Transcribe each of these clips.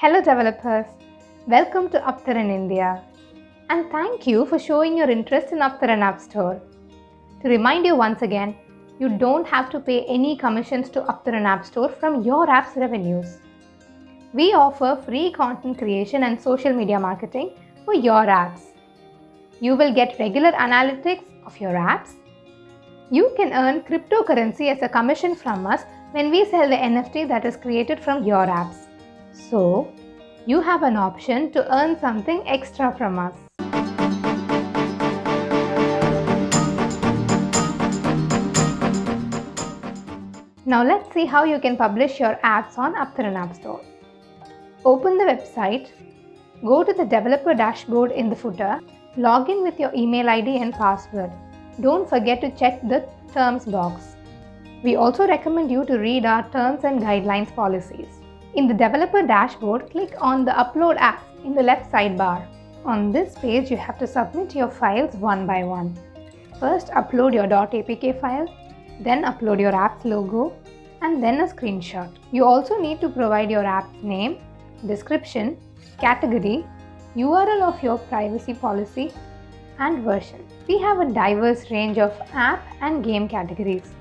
Hello developers, welcome to Uptaran India and thank you for showing your interest in Uptaran App Store. To remind you once again, you don't have to pay any commissions to Uptaran App Store from your app's revenues. We offer free content creation and social media marketing for your apps. You will get regular analytics of your apps. You can earn cryptocurrency as a commission from us when we sell the NFT that is created from your apps. So, you have an option to earn something extra from us. Now let's see how you can publish your apps on Uptaran App Store. Open the website, go to the developer dashboard in the footer, log in with your email ID and password. Don't forget to check the terms box. We also recommend you to read our terms and guidelines policies. In the developer dashboard, click on the upload app in the left sidebar. On this page, you have to submit your files one by one. First, upload your .apk file, then upload your app's logo, and then a screenshot. You also need to provide your app's name, description, category, URL of your privacy policy, and version. We have a diverse range of app and game categories.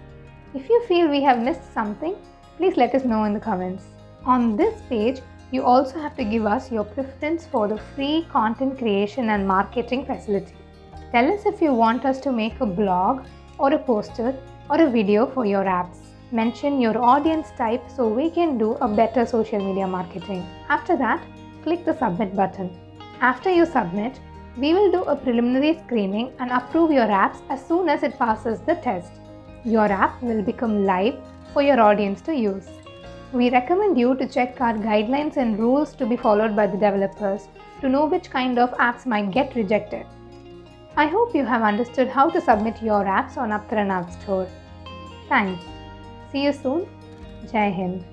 If you feel we have missed something, please let us know in the comments. On this page, you also have to give us your preference for the free content creation and marketing facility. Tell us if you want us to make a blog or a poster or a video for your apps. Mention your audience type so we can do a better social media marketing. After that, click the submit button. After you submit, we will do a preliminary screening and approve your apps as soon as it passes the test. Your app will become live for your audience to use. We recommend you to check our guidelines and rules to be followed by the developers to know which kind of apps might get rejected. I hope you have understood how to submit your apps on Uptaran App Store. Thanks. See you soon. Jai Hind.